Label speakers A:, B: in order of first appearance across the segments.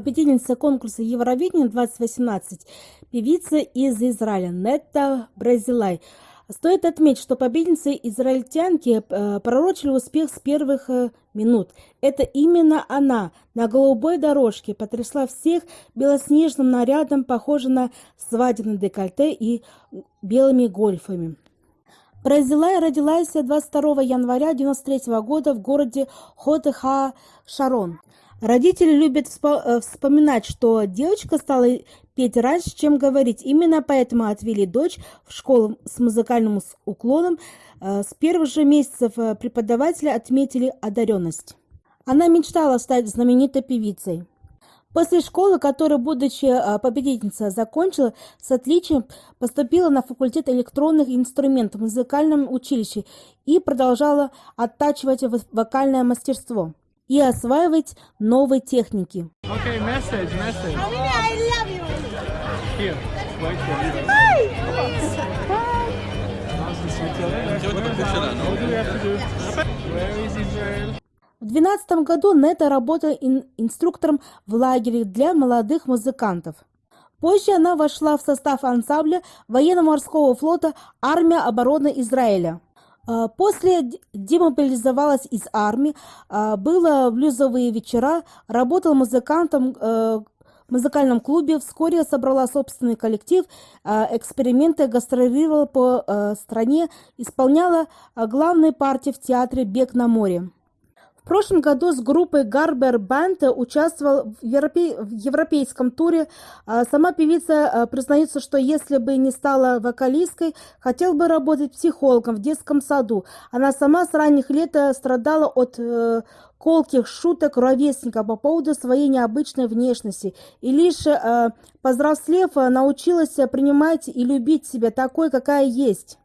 A: победительница конкурса Евровидения 2018, певица из Израиля Нетта Бразилай. Стоит отметить, что победницы израильтянки э, пророчили успех с первых э, минут. Это именно она на голубой дорожке потрясла всех белоснежным нарядом, похожим на свадебное декольте и белыми гольфами. Бразилая родилась 22 января 1993 года в городе Хотеха-Шарон. Родители любят э, вспоминать, что девочка стала петь раньше, чем говорить. Именно поэтому отвели дочь в школу с музыкальным уклоном. Э, с первых же месяцев э, преподаватели отметили одаренность. Она мечтала стать знаменитой певицей. После школы, которую, будучи победительницей, закончила, с отличием поступила на факультет электронных инструментов в музыкальном училище и продолжала оттачивать вокальное мастерство и осваивать новые техники.
B: Okay, message, message. Here?
A: В 2012 году Нета работала ин- инструктором в лагере для молодых музыкантов. Позже она вошла в состав ансамбля военно-морского флота «Армия обороны Израиля». А, После демобилизовалась из армии, а, было блюзовые вечера, работала музыкантом э, в музыкальном клубе, вскоре собрала собственный коллектив, а, эксперименты, гастролировала по э, стране, исполняла главные партии в театре «Бег на море». Прошлом году с группой Гарбер Банд участвовал в, европе... в европейском туре. А Сама певица а, признается, что если бы не стала вокалисткой, хотел бы работать психологом в детском саду. Она сама с ранних лет э, страдала от э, колких шуток ровесника по поводу своей необычной внешности. И лишь э, повзрослев, научилась принимать и любить себя такой, какая есть.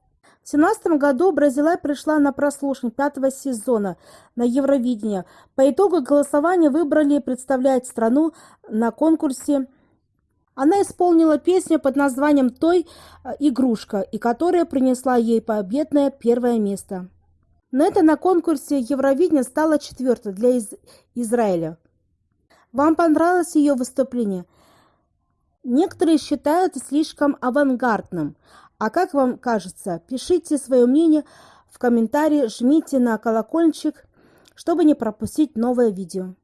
A: В 2017 году Бразилай пришла на прослушивание пятого сезона на Евровидение. По итогу голосования выбрали представлять страну на конкурсе. Она исполнила песню под названием «Той э, игрушка», и которая принесла ей победное первое место. Но это на конкурсе Евровидения стала четвертой для Из Израиля. Вам понравилось ее выступление? Некоторые считают слишком авангардным – а как вам кажется? Пишите свое мнение в комментарии, жмите на колокольчик, чтобы не пропустить новое видео.